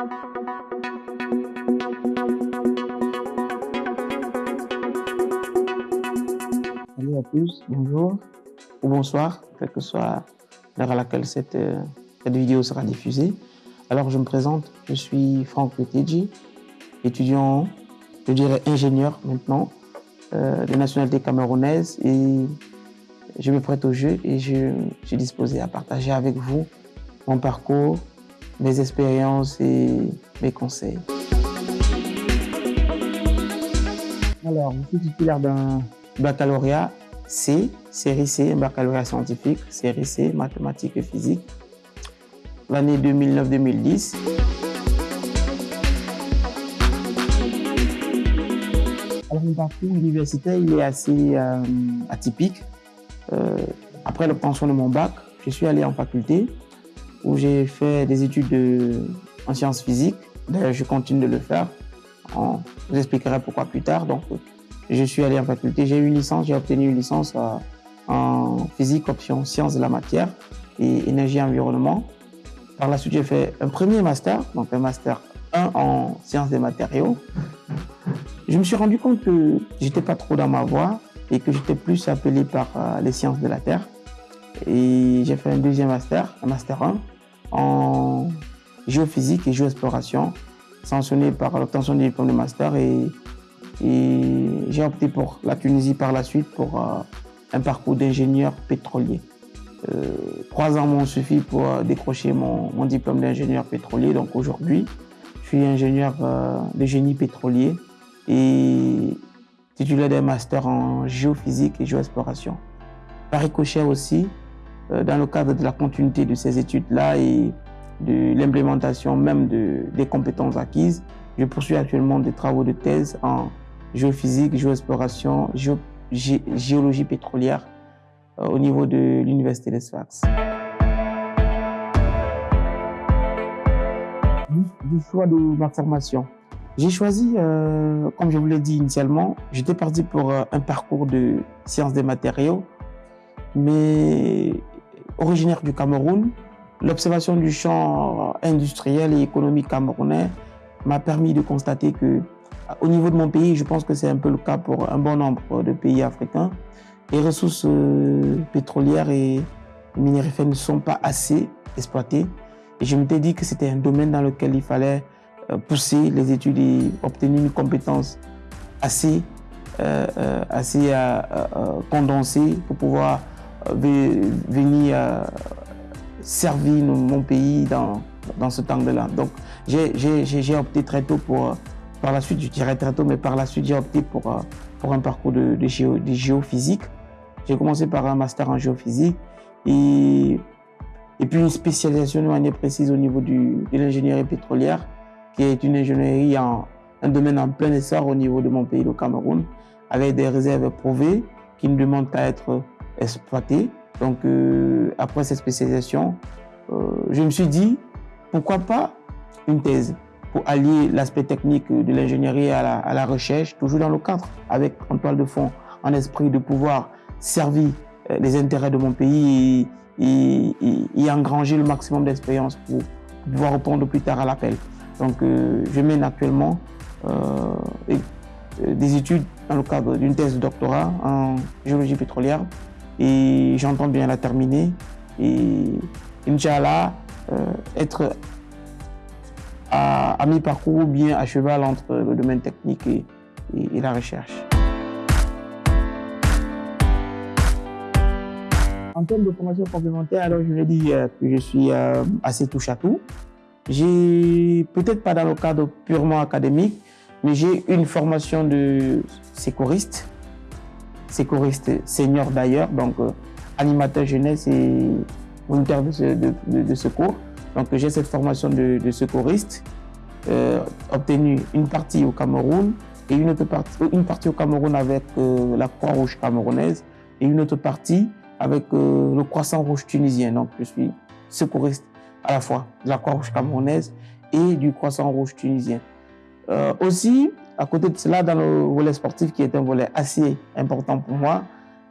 Salut bonjour ou bonsoir, quelle que soit l'heure à laquelle cette, euh, cette, vidéo sera diffusée. Alors je me présente, je suis Franck Petedji, étudiant, je dirais ingénieur maintenant, euh, de nationalité camerounaise et je me prête au jeu et je suis disposé à partager avec vous mon parcours, mes expériences et mes conseils. Alors, je suis titulaire d'un baccalauréat C, série C, un baccalauréat scientifique, série C, mathématiques et physique, l'année 2009-2010. Alors, mon parcours universitaire, il est assez euh, atypique. Euh, après l'obtention de mon bac, je suis allé en faculté où j'ai fait des études de, en sciences physiques. D'ailleurs, je continue de le faire. je vous expliquerai pourquoi plus tard. Donc, je suis allé en faculté, j'ai eu une licence, j'ai obtenu une licence euh, en physique option sciences de la matière et énergie environnement. Par la suite, j'ai fait un premier master, donc un master 1 en sciences des matériaux. Je me suis rendu compte que j'étais pas trop dans ma voie et que j'étais plus appelé par euh, les sciences de la Terre. Et j'ai fait un deuxième master, un master 1 en géophysique et géoexploration, sanctionné par l'obtention du diplôme de master et j'ai opté pour la Tunisie par la suite pour euh, un parcours d'ingénieur pétrolier. Euh, trois ans m'ont suffi pour euh, décrocher mon, mon diplôme d'ingénieur pétrolier. Donc aujourd'hui, je suis ingénieur de génie pétrolier et titulaire d'un master en géophysique et géoexploration. Par ricochet aussi, dans le cadre de la continuité de ces études-là et de l'implémentation même de, des compétences acquises, je poursuis actuellement des travaux de thèse en géophysique, géoexploration, géo, gé, géologie pétrolière euh, au niveau de l'Université de Sfax. Du choix de ma formation. J'ai choisi, euh, comme je vous l'ai dit initialement, j'étais parti pour euh, un parcours de sciences des matériaux, mais originaire du Cameroun. L'observation du champ industriel et économique camerounais m'a permis de constater que au niveau de mon pays, je pense que c'est un peu le cas pour un bon nombre de pays africains. Les ressources euh, pétrolières et minérifères ne sont pas assez exploitées. Et je m'étais dit que c'était un domaine dans lequel il fallait euh, pousser les études et obtenir une compétence assez, euh, assez condensée pour pouvoir venir servir mon pays dans, dans ce temps-là. Donc, j'ai opté très tôt pour par la suite, je dirais très tôt, mais par la suite, j'ai opté pour, euh, pour un parcours de, de, géo, de géophysique. J'ai commencé par un master en géophysique et, et puis une spécialisation de manière précise au niveau du, de l'ingénierie pétrolière, qui est une ingénierie en un domaine en plein essor au niveau de mon pays, le Cameroun, avec des réserves prouvées qui ne demandent qu'à être exploitées. Donc, euh, après cette spécialisation, euh, je me suis dit, pourquoi pas une thèse pour allier l'aspect technique de l'ingénierie à la, recherche, toujours dans le cadre, avec en toile de fond, en esprit de pouvoir servir euh, les intérêts de mon pays et, et, engranger le maximum d'expérience pour pouvoir répondre plus tard à l'appel. Donc, je mène actuellement des études dans le cadre d'une thèse de doctorat en géologie pétrolière et j'entends bien la terminer et Inch'Allah, euh, être à, mi-parcours ou bien à cheval entre le domaine technique et la recherche. En termes de formation complémentaire, alors je l'ai dit euh, que je suis euh, assez touche à tout. J'ai peut-être pas dans le cadre purement académique, mais j'ai une formation de sécuriste, sécuriste senior d'ailleurs, donc euh, animateur jeunesse et volontaire de, secours. Donc j'ai cette formation de, secouriste, euh, obtenue une partie au Cameroun et une autre partie, une partie au Cameroun avec euh, la Croix-Rouge camerounaise et une autre partie avec euh, le Croissant-Rouge tunisien. Donc je suis secouriste à la fois de la Croix-Rouge camerounaise et du Croissant-Rouge tunisien. Euh, aussi, à côté de cela, dans le volet sportif qui est un volet assez important pour moi,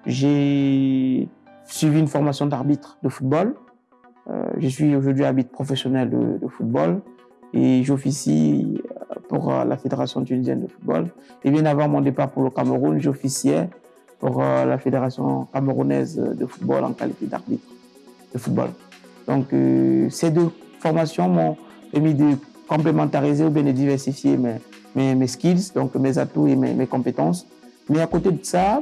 j'ai suivi une formation d'arbitre de football euh, je suis aujourd'hui arbitre professionnel de, football et j'officie pour la Fédération tunisienne de football. Et bien avant mon départ pour le Cameroun, j'officiais pour la Fédération camerounaise de football en qualité d'arbitre de football. Donc ces deux formations m'ont permis de complémentariser ou bien de diversifier mes, mes, skills, donc mes atouts et mes, compétences. Mais à côté de ça,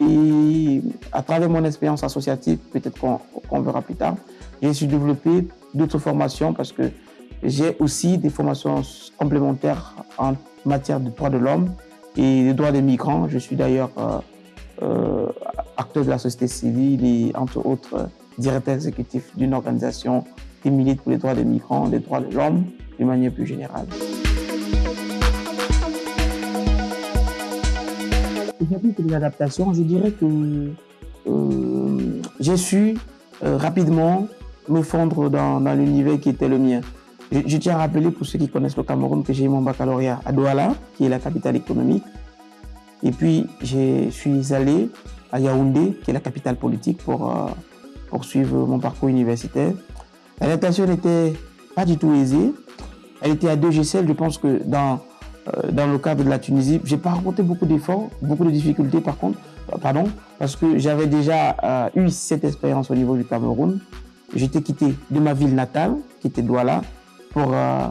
et à travers mon expérience associative, peut-être qu'on verra plus tard, j'ai su développer d'autres formations parce que j'ai aussi des formations complémentaires en matière de droits de l'homme et de droits des migrants. Je suis d'ailleurs euh, euh, acteur de la société civile et entre autres directeur exécutif d'une organisation qui milite pour les droits des migrants, les droits de l'homme d'une manière plus générale. Adaptations, je dirais que euh, j'ai su euh, rapidement me fondre dans, l'univers qui était le mien. Je, tiens à rappeler pour ceux qui connaissent le Cameroun que j'ai eu mon baccalauréat à Douala, qui est la capitale économique. Et puis, je suis allé à Yaoundé, qui est la capitale politique, pour euh, poursuivre mon parcours universitaire. L'adaptation n'était pas du tout aisée. Elle était à deux GCL. Je pense que dans, dans le cadre de la Tunisie, j'ai pas rencontré beaucoup d'efforts, beaucoup de difficultés par contre, euh, pardon, parce que j'avais déjà euh, eu cette expérience au niveau du Cameroun. J'étais quitté de ma ville natale, qui était Douala, pour euh,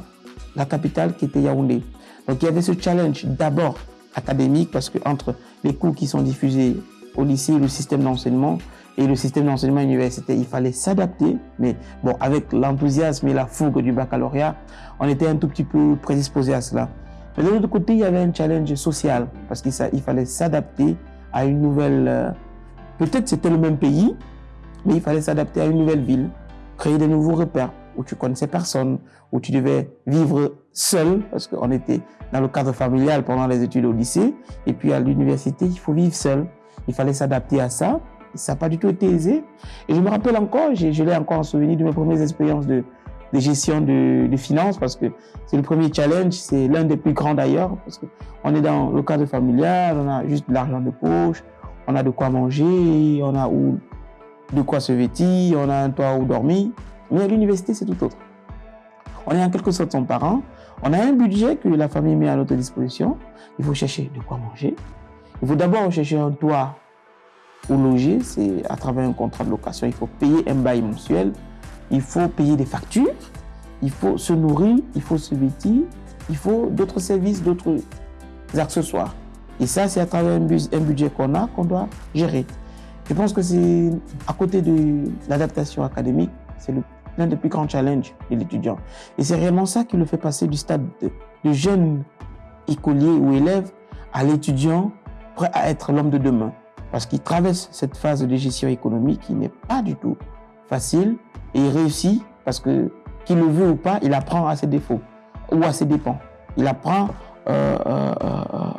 la capitale qui était Yaoundé. Donc il y avait ce challenge d'abord académique, parce que entre les cours qui sont diffusés au lycée, le système d'enseignement, et le système d'enseignement universitaire, il fallait s'adapter. Mais bon, avec l'enthousiasme et la fougue du baccalauréat, on était un tout petit peu prédisposé à cela. Mais de l'autre côté, il y avait un challenge social parce qu'il il fallait s'adapter à une nouvelle. Euh, Peut-être c'était le même pays, mais il fallait s'adapter à une nouvelle ville, créer de nouveaux repères où tu connaissais personne, où tu devais vivre seul parce qu'on était dans le cadre familial pendant les études au lycée. Et puis à l'université, il faut vivre seul. Il fallait s'adapter à ça ça n'a pas du tout été aisé. Et je me rappelle encore, je l'ai encore en souvenir de mes premières expériences de, de gestion de, finances parce que c'est le premier challenge, c'est l'un des plus grands d'ailleurs parce qu'on est dans le cadre familial, on a juste de l'argent de poche, on a de quoi manger, on a où, de quoi se vêtir, on a un toit où dormir. Mais à l'université, c'est tout autre. On est en quelque sorte son parent, on a un budget que la famille met à notre disposition, il faut chercher de quoi manger, il faut d'abord chercher un toit ou loger, c'est à travers un contrat de location. Il faut payer un bail mensuel, il faut payer des factures, il faut se nourrir, il faut se vêtir, il faut d'autres services, d'autres accessoires. Et ça, c'est à travers un, budget qu'on a qu'on doit gérer. Je pense que c'est à côté de l'adaptation académique, c'est l'un des plus grands challenges de l'étudiant. Et c'est réellement ça qui le fait passer du stade de, de jeune écolier ou élève à l'étudiant prêt à être l'homme de demain parce qu'il traverse cette phase de gestion économique qui n'est pas du tout facile et il réussit parce que qu'il le veut ou pas, il apprend à ses défauts ou à ses dépens. Il apprend euh, euh,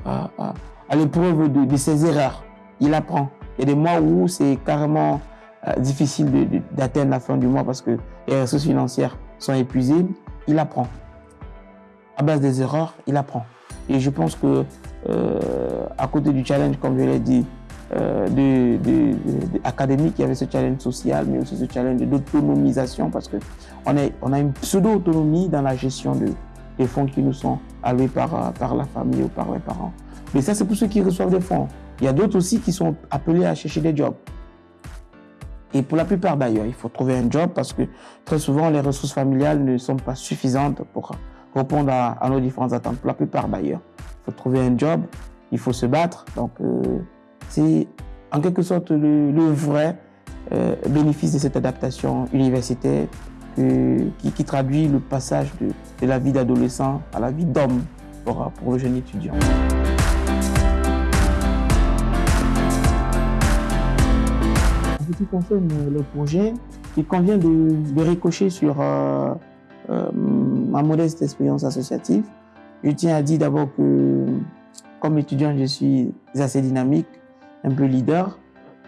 euh, à l'épreuve de, ses erreurs. Il apprend. Il y a des mois où c'est carrément difficile d'atteindre la fin du mois parce que les ressources financières sont épuisées. Il apprend. À base des erreurs, il apprend. Et je pense que à côté du challenge, comme je l'ai dit, euh, de, de, de, académique, il y avait ce challenge social, mais aussi ce challenge d'autonomisation parce qu'on on a une pseudo-autonomie dans la gestion de, des fonds qui nous sont alloués par, par la famille ou par les parents. Mais ça, c'est pour ceux qui reçoivent des fonds. Il y a d'autres aussi qui sont appelés à chercher des jobs. Et pour la plupart d'ailleurs, il faut trouver un job parce que très souvent, les ressources familiales ne sont pas suffisantes pour répondre à, à nos différentes attentes. Pour la plupart d'ailleurs, il faut trouver un job, il faut se battre. Donc, euh, c'est en quelque sorte le, vrai euh, bénéfice de cette adaptation universitaire qui, traduit le passage de, la vie d'adolescent à la vie d'homme pour, le jeune étudiant. Ce qui concerne le projet, il convient de, ricocher sur euh, euh, ma modeste expérience associative. Je tiens à dire d'abord que comme étudiant, je suis assez dynamique, un peu leader.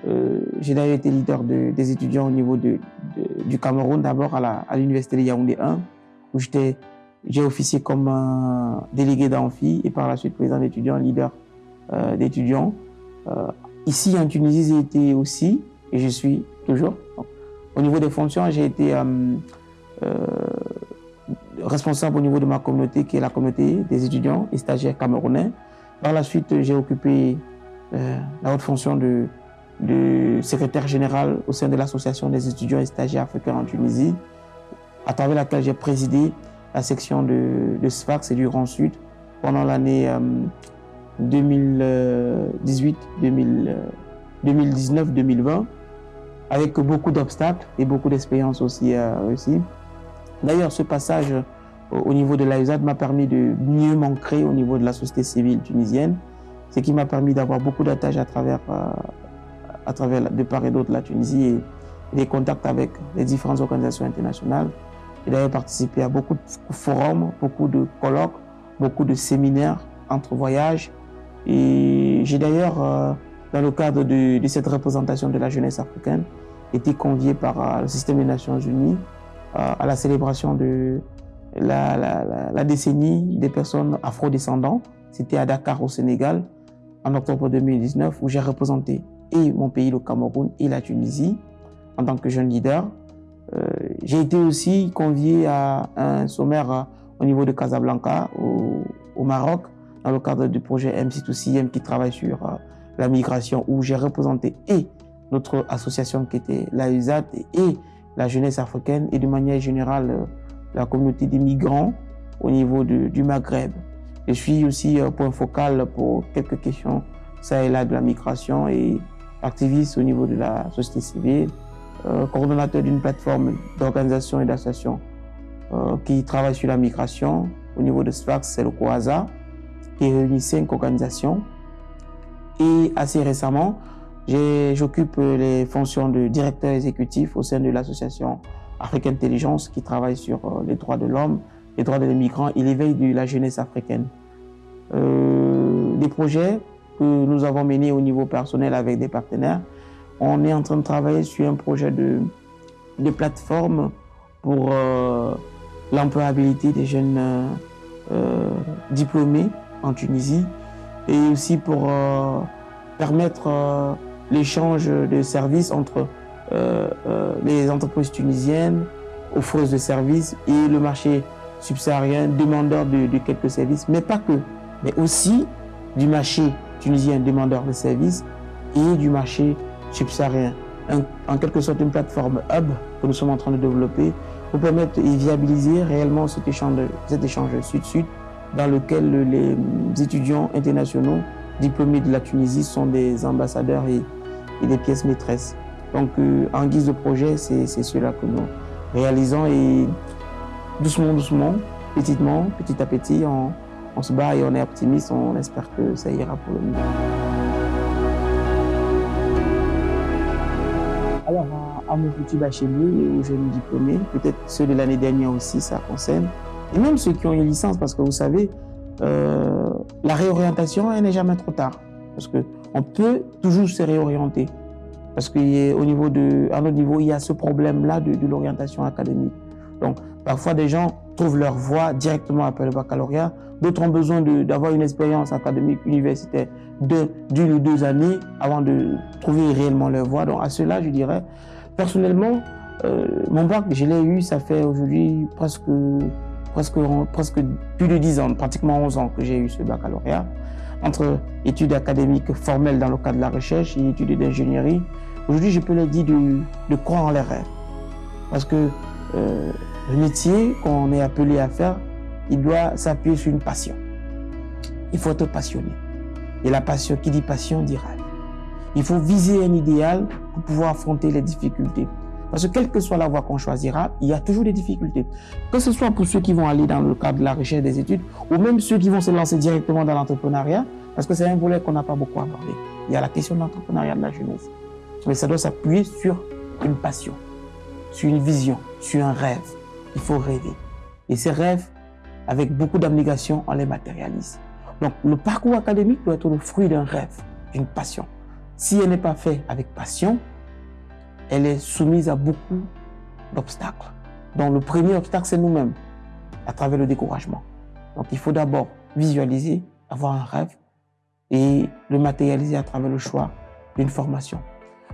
Euh, j'ai d'ailleurs été leader de, des étudiants au niveau de, du Cameroun, d'abord à l'université de Yaoundé 1, où j'ai officié comme délégué d'amphi et par la suite président d'étudiants, leader euh, d'étudiants. Euh, ici en Tunisie, j'ai été aussi, et je suis toujours. Au niveau des fonctions, j'ai été responsable au niveau de ma communauté, qui est la communauté des étudiants et stagiaires camerounais. Par la suite, j'ai occupé la haute fonction de, secrétaire général au sein de l'association des étudiants et stagiaires africains en Tunisie, à travers laquelle j'ai présidé la section de, SFAX et du Grand Sud pendant l'année 2018, 2019, 2020, avec beaucoup d'obstacles et beaucoup d'expériences aussi aussi. D'ailleurs, ce passage au niveau de l'AUSAD m'a permis de mieux m'ancrer au niveau de la société civile tunisienne, ce qui m'a permis d'avoir beaucoup d'attaches à travers, euh, à travers de part et d'autre la Tunisie et des contacts avec les différentes organisations internationales. J'ai d'ailleurs participé à beaucoup de forums, beaucoup de colloques, beaucoup de séminaires entre voyages. Et j'ai d'ailleurs, euh, dans le cadre de, cette représentation de la jeunesse africaine, été convié par euh, le système des Nations Unies à la célébration de la, décennie des personnes afro-descendantes. C'était à Dakar au Sénégal en octobre 2019 où j'ai représenté et mon pays, le Cameroun, et la Tunisie en tant que jeune leader. Euh, j'ai été aussi convié à un sommaire euh, au niveau de Casablanca, au, Maroc, dans le cadre du projet MC2CM qui travaille sur euh, la migration, où j'ai représenté et notre association qui était la USAT et la jeunesse africaine et de manière générale la communauté des migrants au niveau du Maghreb. Je suis aussi point focal pour quelques questions ça et là de la migration et activiste au niveau de la société civile, euh, coordonnateur d'une plateforme d'organisation et d'associations euh, qui travaille sur la migration. Au niveau de SFAX, c'est le COASA, qui réunit cinq organisations. Et assez récemment, j'occupe les fonctions de directeur exécutif au sein de l'association Afrique Intelligence qui travaille sur euh, les droits de l'homme, les droits des migrants et l'éveil de la jeunesse africaine. Euh, des projets que nous avons menés au niveau personnel avec des partenaires. On est en train de travailler sur un projet de, plateforme pour euh, l'employabilité des jeunes euh, diplômés en Tunisie et aussi pour permettre l'échange de services entre les entreprises tunisiennes, offreuses de services et le marché subsaharien, demandeur de, quelques services, mais pas que, mais aussi du marché tunisien demandeur de services et du marché subsaharien. en quelque sorte une plateforme hub que nous sommes en train de développer pour permettre et viabiliser réellement cet échange, sud-sud dans lequel les étudiants internationaux diplômés de la Tunisie sont des ambassadeurs et, des pièces maîtresses. Donc, euh, en guise de projet, c'est cela que nous réalisons et doucement, doucement, petitement, petit à petit, on, se bat et on est optimiste. On espère que ça ira pour le mieux. Alors, à, mon petit bachelier, aux jeunes diplômés, peut-être ceux de l'année dernière aussi, ça concerne, et même ceux qui ont une licence, parce que vous savez, euh, la réorientation, elle n'est jamais trop tard, parce qu'on peut toujours se réorienter. Parce qu'au niveau de, à notre niveau, il y a ce problème-là de, l'orientation académique. Donc, parfois, des gens trouvent leur voie directement après le baccalauréat. D'autres ont besoin d'avoir une expérience académique universitaire d'une ou deux années avant de trouver réellement leur voie. Donc, à cela, je dirais, personnellement, euh, mon bac, je l'ai eu, ça fait aujourd'hui presque, presque, presque plus de dix ans, pratiquement 11 ans que j'ai eu ce baccalauréat entre études académiques formelles dans le cadre de la recherche et études d'ingénierie. Aujourd'hui, je peux leur dire de, de, croire en les rêves. Parce que euh, le métier qu'on est appelé à faire, il doit s'appuyer sur une passion. Il faut être passionné. Et la passion, qui dit passion, dit rêve. Il faut viser un idéal pour pouvoir affronter les difficultés. Parce que quelle que soit la voie qu'on choisira, il y a toujours des difficultés. Que ce soit pour ceux qui vont aller dans le cadre de la recherche des études, ou même ceux qui vont se lancer directement dans l'entrepreneuriat, parce que c'est un volet qu'on n'a pas beaucoup abordé. Il y a la question de l'entrepreneuriat de la jeunesse. Mais ça doit s'appuyer sur une passion, sur une vision, sur un rêve. Il faut rêver. Et ces rêves, avec beaucoup d'abnégation, on les matérialise. Donc le parcours académique doit être le fruit d'un rêve, d'une passion. Si elle n'est pas faite avec passion, elle est soumise à beaucoup d'obstacles. Donc le premier obstacle, c'est nous-mêmes, à travers le découragement. Donc il faut d'abord visualiser, avoir un rêve et le matérialiser à travers le choix d'une formation.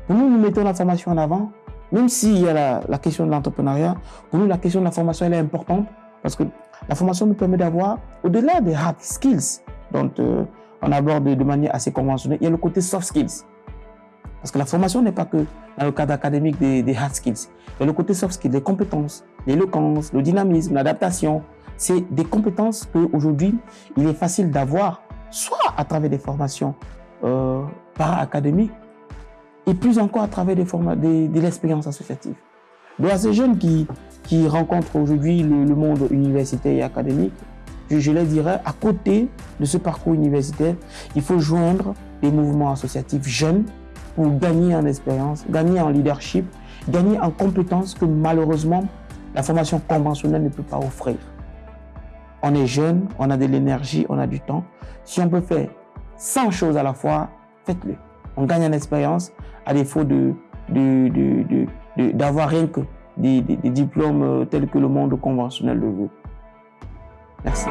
Nous, nous mettons la formation en avant, même s'il y a la, question de l'entrepreneuriat, pour nous, la question de la formation, elle est importante Parce que la formation nous permet d'avoir, au-delà des hard skills dont euh, on aborde de manière assez conventionnelle, il y a le côté soft skills. Parce que la formation n'est pas que dans le cadre académique des, hard skills. Il y a le côté soft skills, les compétences, l'éloquence, le dynamisme, l'adaptation. C'est des compétences qu'aujourd'hui, il est facile d'avoir, soit à travers des formations euh, para-académiques, et plus encore à travers des formats, de l'expérience associative. Donc à ces jeunes qui, qui rencontrent aujourd'hui le, monde universitaire et académique, je, je, les dirais, à côté de ce parcours universitaire, il faut joindre des mouvements associatifs jeunes pour gagner en expérience, gagner en leadership, gagner en compétences que malheureusement la formation conventionnelle ne peut pas offrir. On est jeune, on a de l'énergie, on a du temps. Si on peut faire 100 choses à la fois, faites-le. On gagne en expérience à défaut d'avoir rien que des, des diplômes euh, tels que le monde conventionnel le veut. Merci.